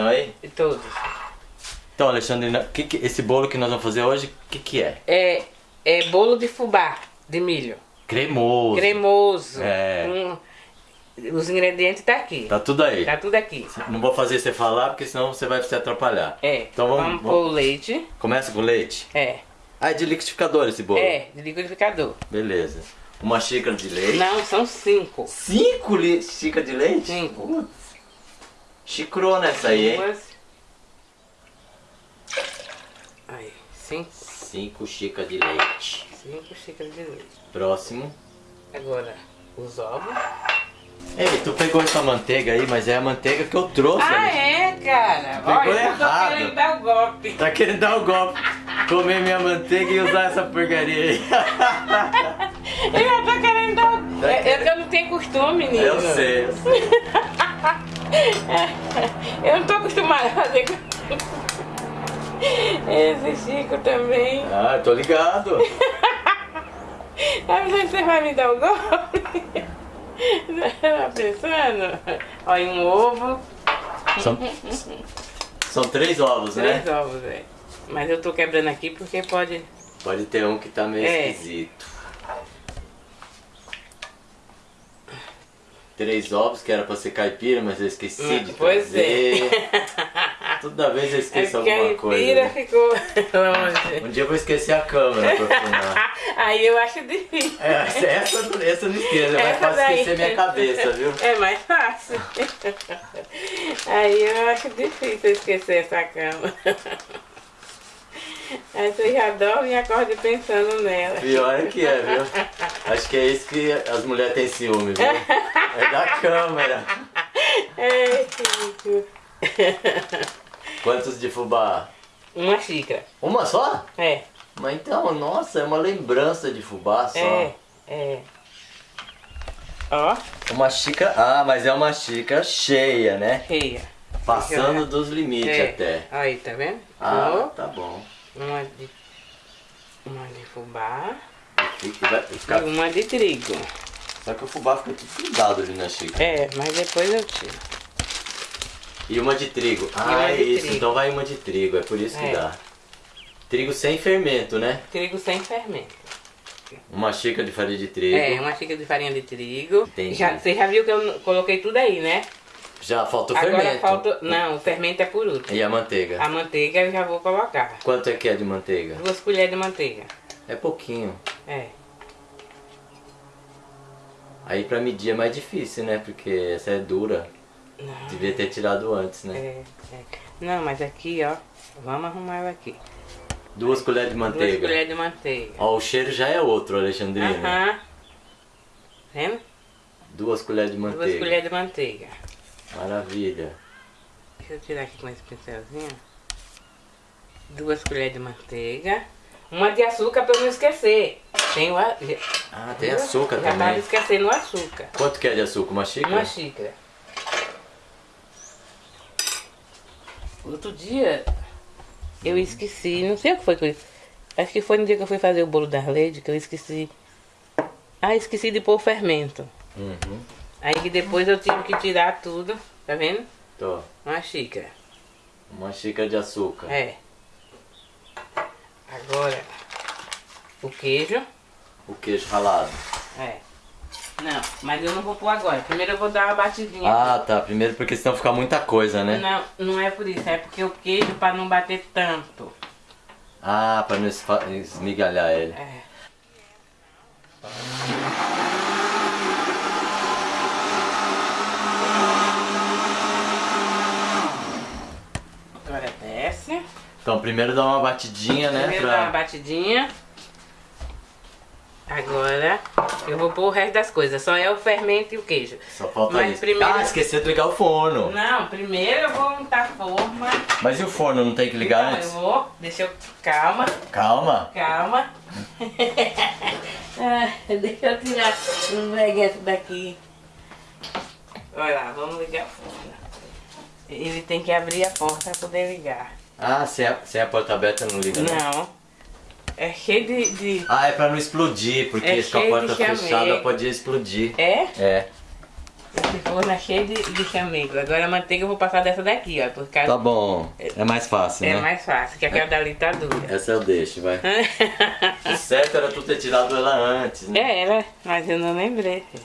estão aí? Todos. Então, Alexandrina, que que- esse bolo que nós vamos fazer hoje, o que, que é? É, é bolo de fubá, de milho. Cremoso. Cremoso. É. Os ingredientes tá aqui. Tá tudo aí. Tá tudo aqui. Não vou fazer você falar, porque senão você vai se atrapalhar. É. Então vamos, vamos vamos- pôr o leite. Começa com leite. É. Ah, é de liquidificador esse bolo? É, de liquidificador. Beleza. Uma xícara de leite. Não, são cinco. Cinco li- xícaras de leite? Cinco. Putz. Chicrona essa aí, hein? Aí, cinco. Cinco xícaras de leite. Cinco xícaras de leite. Próximo. Agora, os ovos. Ei, tu pegou essa manteiga aí, mas é a manteiga que eu trouxe. Ah, é, cara? Pegou Olha, errado. querendo dar o golpe. Tá querendo dar o golpe. Comer minha manteiga e usar essa porcaria aí. Eu tô querendo dar o... Tá que eu não tenho costume, menino. eu sei, eu sei. Eu não tô acostumada a fazer... Esse Chico também. Ah, tô ligado. Que você vai me dar o golpe? Tá pensando? Olha, um ovo. São, são três ovos, né? Três ovos, velho. Mas eu tô quebrando aqui porque pode... Pode ter um que tá meio É. esquisito. Três ovos, que era pra ser caipira, mas eu esqueci de Pois trazer. é. Toda vez eu É esqueço a alguma coisa. Pira né? ficou longe. Um dia eu vou esquecer a câmera pra filmar. Aí eu acho difícil. É, essa, essa, não esqueço, é mais fácil daí. esquecer minha cabeça, viu? É mais fácil. Aí eu acho difícil esquecer essa cama. Aí você já dorme e acorda pensando nela. Pior é que é, viu? Acho que é isso que as mulheres têm ciúme, viu? É da câmera. É, Chico. Quantos de fubá? Uma xícara. Uma só? É, Mas então, nossa, é uma lembrança de fubá só. é, é. Ó, Uma xícara. Ah, mas é uma xícara cheia, né? cheia. Passando dos limites É. até. Aí, tá vendo? Ah, tá bom. Uma de, uma de fubá e uma de trigo. Só que o fubá fica tudo grudado ali na xícara. É, mas depois eu tiro. E uma de trigo. Ah, uma é de isso. trigo. Então vai uma de trigo, é por isso que É. dá. Trigo sem fermento, né? Trigo sem fermento. Uma xícara de farinha de trigo. É, uma xícara de farinha de trigo. Entendi. Já, você já viu que eu coloquei tudo aí, né? Já falta o Agora fermento. falta. Não, o fermento é por último. E a manteiga? A manteiga eu já vou colocar. Quanto é que é de manteiga? Duas colheres de manteiga. É pouquinho. É. Aí pra medir é mais difícil, né? Porque essa é dura. Não. Devia ter tirado antes, né? É, é. Não, mas aqui, ó. Vamos arrumar ela aqui. Duas colheres de Duas manteiga. colheres de manteiga. Ó, o cheiro já é outro, Alexandrina. Aham. Vendo? Duas colheres de Duas manteiga. colheres de manteiga. Maravilha. Deixa eu tirar aqui com esse pincelzinho. Duas colheres de manteiga. Uma de açúcar pra eu não esquecer. Tem o a... Ah, tem açúcar Já também. esquecendo o açúcar. Quanto que é de açúcar? Uma xícara? Uma xícara. Outro dia eu esqueci, não sei o que foi que eu... Acho que foi no dia que eu fui fazer o bolo da leite que eu esqueci. Ah, esqueci de pôr o fermento. Uhum. Aí que depois eu tive que tirar tudo, tá vendo? Tô. Uma xícara. Uma xícara de açúcar. É. Agora, o queijo. O queijo ralado. É. Não, mas eu não vou pôr agora. Primeiro eu vou dar uma batidinha. Ah, tá. Primeiro porque senão fica muita coisa, né? Não, não é por isso. É porque o queijo para não bater tanto. Ah, pra não esmigalhar ele. É. Agora desce. Então primeiro dá uma batidinha, né? Primeiro dá uma Pra... batidinha. Agora eu vou pôr o resto das coisas. Só é o fermento e o queijo. Só falta Mas isso. primeiro- Ah, esqueci de ligar o forno. Não, primeiro eu vou untar a forma. Mas e o forno? Não tem que ligar Então, antes? eu vou. Deixa eu. Calma, Calma. calma. Ah, deixa eu tirar um veguete daqui. Olha lá, vamos ligar o forno. Ele tem que abrir a porta para poder ligar. Ah, sem a, porta aberta não liga, não? Não. É cheio de. de- Ah, é pra não explodir, porque É com a porta fechada pode explodir. É? É. Esse forno é cheio de, de chamego. Agora a manteiga eu vou passar dessa daqui, ó. Por causa Tá bom. É mais fácil, é né? mais fácil, que aquela dali tá dura. Essa eu deixo, vai. O certo era tu ter tirado ela antes, né? É, ela, mas eu não lembrei. filho.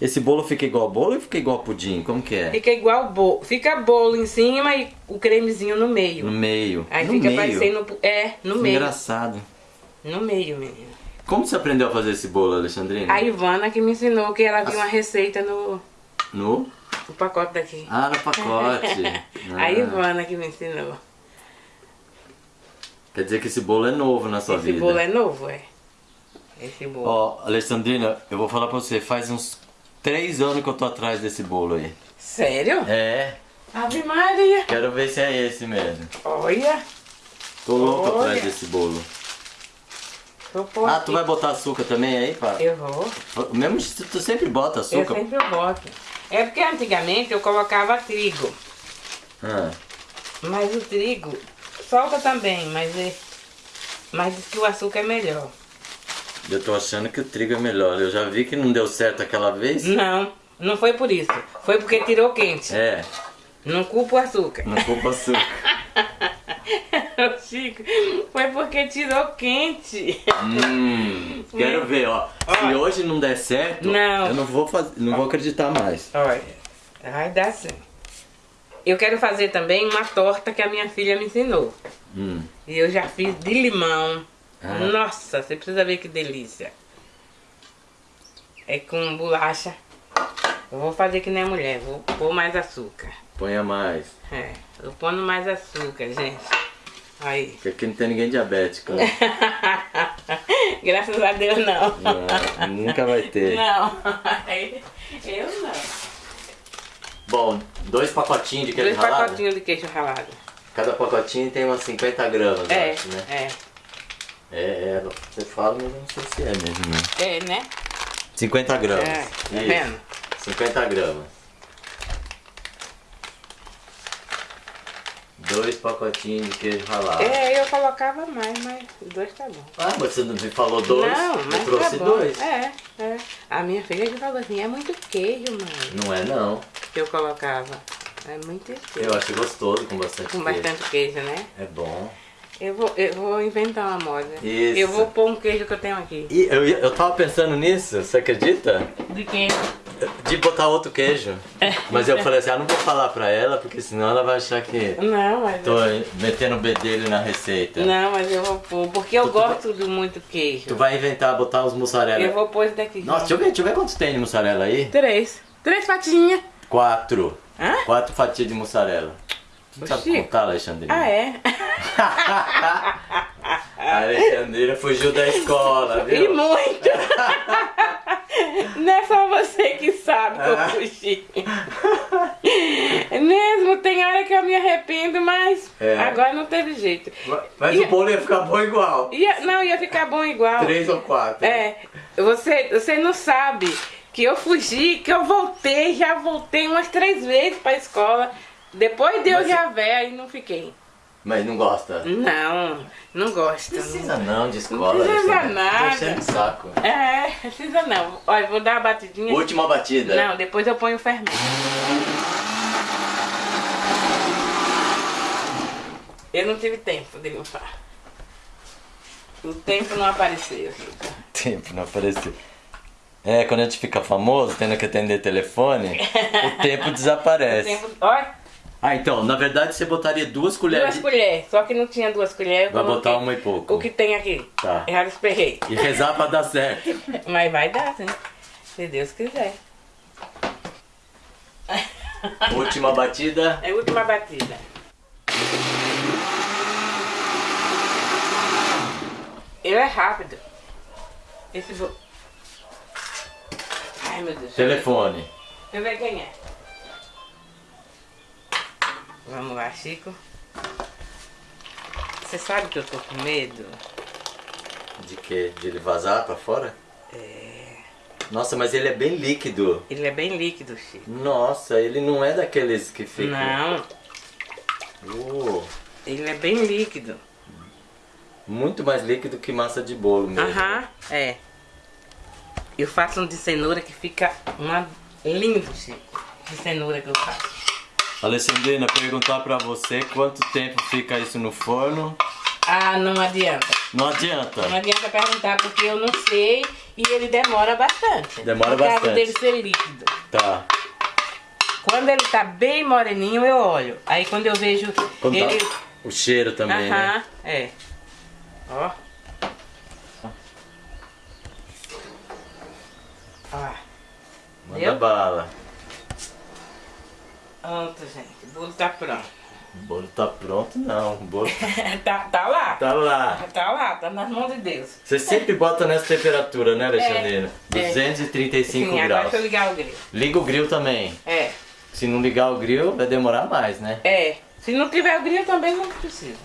Esse bolo fica igual bolo ou fica igual pudim? Como que é? Fica igual bolo. Fica bolo em cima e o cremezinho no meio. No meio. Aí no fica meio? parecendo. É, no meio. Engraçado. No meio, menino. Como você aprendeu a fazer esse bolo, Alexandrina? A Ivana que me ensinou que ela viu uma receita no, No? no pacote daqui. Ah, no pacote. A Ah, Ivana que me ensinou. Quer dizer que esse bolo é novo na sua Esse vida. bolo é novo, é. Esse bolo. Ó, Alexandrina, eu vou falar pra você, faz uns três anos que eu tô atrás desse bolo aí. Sério? É, Ave Maria. quero ver se é esse mesmo. Olha. Tô louco Olha. atrás desse bolo. Ah, aqui. tu vai botar açúcar também aí, pá? Eu vou. Mesmo tu sempre bota Eu açúcar. sempre boto. É porque antigamente eu colocava trigo. Ah, Mas o trigo solta também, mas é. Mas diz que o açúcar é melhor. Eu tô achando que o trigo é melhor. Eu já vi que não deu certo aquela vez. Não, não foi por isso. Foi porque tirou quente. É, Não culpa o açúcar. não culpa açúcar. Chico, foi porque tirou quente. hum, quero ver, ó. Se hoje não der certo, Não. eu não vou fazer, não vou acreditar mais. Olha, vai dar sim. Eu quero fazer também uma torta que a minha filha me ensinou. Hum. E eu já fiz de limão. Ah. Nossa, você precisa ver que delícia. É com bolacha. Eu vou fazer que nem a mulher, vou pôr mais açúcar. Ponha mais. É, eu pondo mais açúcar, gente. Aí. Porque aqui não tem ninguém diabético. né? Graças a Deus não. Não, nunca vai ter. Não. Eu não. Bom, dois pacotinhos de queijo Dois ralado. pacotinhos de queijo ralado. Cada pacotinho tem umas 50 gramas, É, acho, né? é. É, é, você fala, mas eu não sei se é mesmo. Né? É, né? 50 gramas. É, tá vendo? 50 gramas. Dois pacotinhos de queijo ralado. É, eu colocava mais, mas dois tá bom. Ah, mas você não me falou dois? Não, eu mas trouxe tá bom. dois. É, é. A minha filha que falou assim, é muito queijo, mãe. Não é não. Que eu colocava. É muito queijo. Eu acho gostoso com bastante Com queijo. bastante queijo, né? É bom. Eu vou, eu vou inventar uma moda. Isso. Eu vou pôr um queijo que eu tenho aqui. E eu, eu tava pensando nisso, você acredita? De queijo. De botar outro queijo. Mas eu falei assim, ah, não vou falar pra ela, porque senão ela vai achar que Não, mas. tô metendo o bedelho na receita. Não, mas eu vou pôr. Porque eu Tu- gosto de muito queijo. Tu vai inventar botar os mussarela. Eu vou pôr esse daqui. Nossa, deixa eu ver, deixa eu ver quantos tem de mussarela aí. Três. Três fatinhas. Quatro. Hã? Quatro fatias de mussarela. Tu sabe Chico. contar, Alexandrina? Ah, é? A Alexandrina fugiu da escola, E viu? muito! Não é só você que sabe que eu fugi. Mesmo, tem hora que eu me arrependo, mas É. agora não teve jeito. Mas E- o bolo ia ficar bom igual. Ia, não, ia ficar bom igual. Três ou quatro. É, você, você não sabe que eu fugi, que eu voltei, já voltei umas três vezes pra escola. Depois de eu Mas- já velha e não fiquei. Mas não gosta? Não, não gosto. Precisa não de escola. Não precisa Alexandrina. nada. Tá enchendo o saco. É, precisa não. Olha, vou dar a batidinha. Última batida. Não, depois eu ponho o fermento. Eu não tive tempo de limpar. O tempo não apareceu. Tempo não apareceu. É, quando a gente fica famoso, tendo que atender telefone, o tempo O desaparece. tempo, olha, Ah, então, na verdade você botaria duas colheres. duas de- colheres. Só que não tinha duas colheres. Vai botar uma e pouco. O que tem aqui. Tá. Já esperei. E rezar pra dar certo. Mas vai dar, né? Se Deus quiser. Última batida. É a última batida. Ele é rápido. Esse bo... Ai meu Deus. Telefone. Eu ver quem é. Vamos lá, Chico. Você sabe que eu tô com medo? De quê? De ele vazar pra fora? É. Nossa, mas ele é bem líquido. Ele é bem líquido, Chico. Nossa, ele não é daqueles que ficam. Não, Uh, ele é bem líquido. muito mais líquido que massa de bolo mesmo. Aham, é. Eu faço um de cenoura que fica uma, Lindo, Chico. De cenoura que eu faço. Alessandrina, perguntar pra você quanto tempo fica isso no forno. Ah, não adianta. Não adianta. Não adianta perguntar porque eu não sei e ele demora bastante. Demora por causa bastante. dele ser líquido. Tá. Quando ele tá bem moreninho, eu olho. Aí quando eu vejo Quando ele... tá o cheiro também, Aham, né? é. Ó. Ó. Manda Viu? bala. Pronto, gente. O bolo tá pronto. O bolo tá pronto, não. O bolo tá, tá lá. tá lá. Tá lá, tá nas mãos de Deus. Você sempre bota nessa temperatura, né, Alexandrina? É. 235 Sim, agora graus. deixa eu ligar o grilo. Liga o grill também. É, Se não ligar o grill, vai demorar mais, né? é. Se não tiver o grilo também não precisa.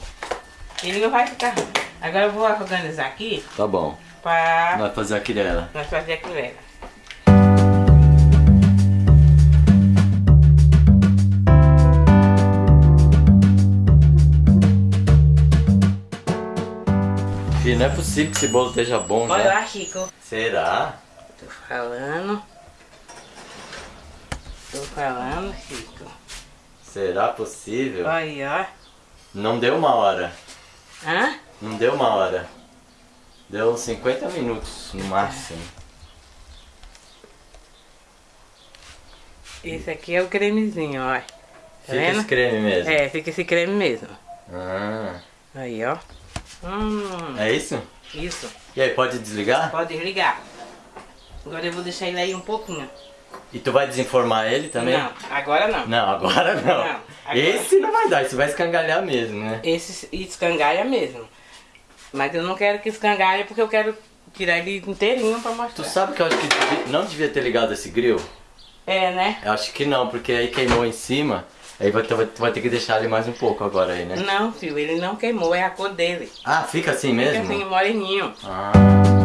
Ele não vai ficar ruim. Agora eu vou organizar aqui Tá bom. pra Vai fazer a quirela. nós fazer a quilera. Fih, não é possível que esse bolo esteja bom Olha já. lá, Chico. Será? Tô falando. Tô falando, Chico. Será possível? Aí, ó. Não deu uma hora. Hã? Não deu uma hora. Deu uns 50 minutos no máximo. Esse aqui é o cremezinho, ó. Tá Fica vendo? esse creme mesmo. É, fica esse creme mesmo. Ah, Aí, ó. Hum, é isso? isso. E aí, pode desligar? Pode desligar. Agora eu vou deixar ele aí um pouquinho. E tu vai desenformar ele também? Não, agora não. Não, agora não. Não, agora- Esse não vai dar, esse vai escangalhar mesmo, né? Esse escangalha mesmo. Mas eu não quero que escangalhe porque eu quero tirar ele inteirinho pra Tu mostrar. sabe que eu acho que não devia ter ligado esse grill? É, né? Eu acho que não, porque aí queimou em cima. Aí vai, tu vai ter que deixar ele mais um pouco agora aí, né? Não, filho, ele não queimou, é a cor dele. Ah, fica assim Fica mesmo? assim, moreninho. Ah.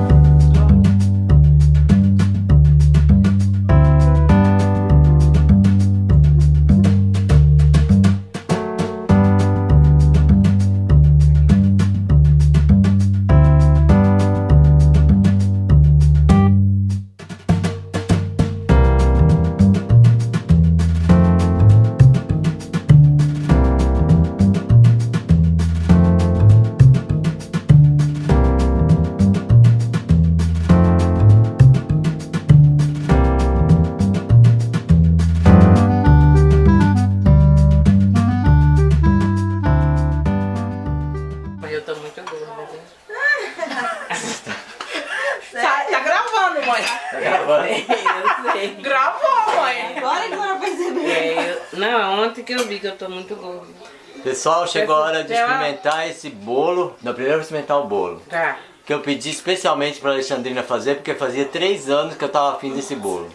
Pessoal, chegou a hora de experimentar esse bolo. Não, primeiro eu vou experimentar o bolo. Tá. Que eu pedi especialmente pra Alexandrina fazer, porque fazia três anos que eu tava afim desse bolo.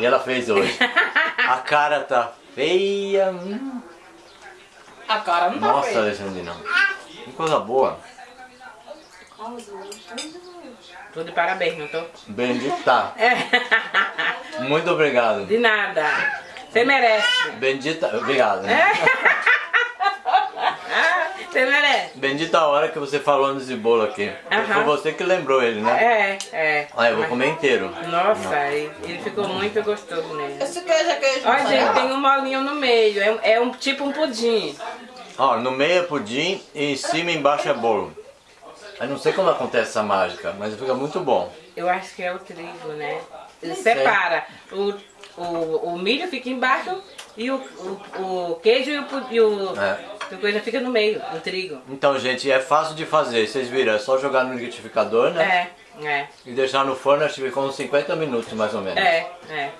E ela fez hoje. A cara tá feia. hum. A cara não tá Nossa, feia. Alexandrina. Que coisa boa. Tô de parabéns, não tô? Bendita. É. Muito obrigado. De nada. Você merece. Bendita. Obrigado. Ah, Você merece. Bendita a hora que você falou nesse bolo aqui. Foi você que lembrou ele, né? É, é. Ah, eu vou Mas- comer inteiro. Nossa, ele, ele ficou muito gostoso mesmo. Esse queijo é queijo. Olha, gente, tem um molinho no meio. É, um- é um tipo um pudim. Ó, no meio é pudim e em cima e embaixo é bolo. Eu não sei como acontece essa mágica, mas fica muito bom. Eu acho que é o trigo, né? Ele separa. O, o, o milho fica embaixo e o, o, o queijo e o, e o É. a coisa fica no meio, o trigo. Então, gente, é fácil de fazer. Vocês viram, é só jogar no liquidificador, né? É, é, E deixar no forno, acho que ficou uns 50 minutos mais ou menos. é, é.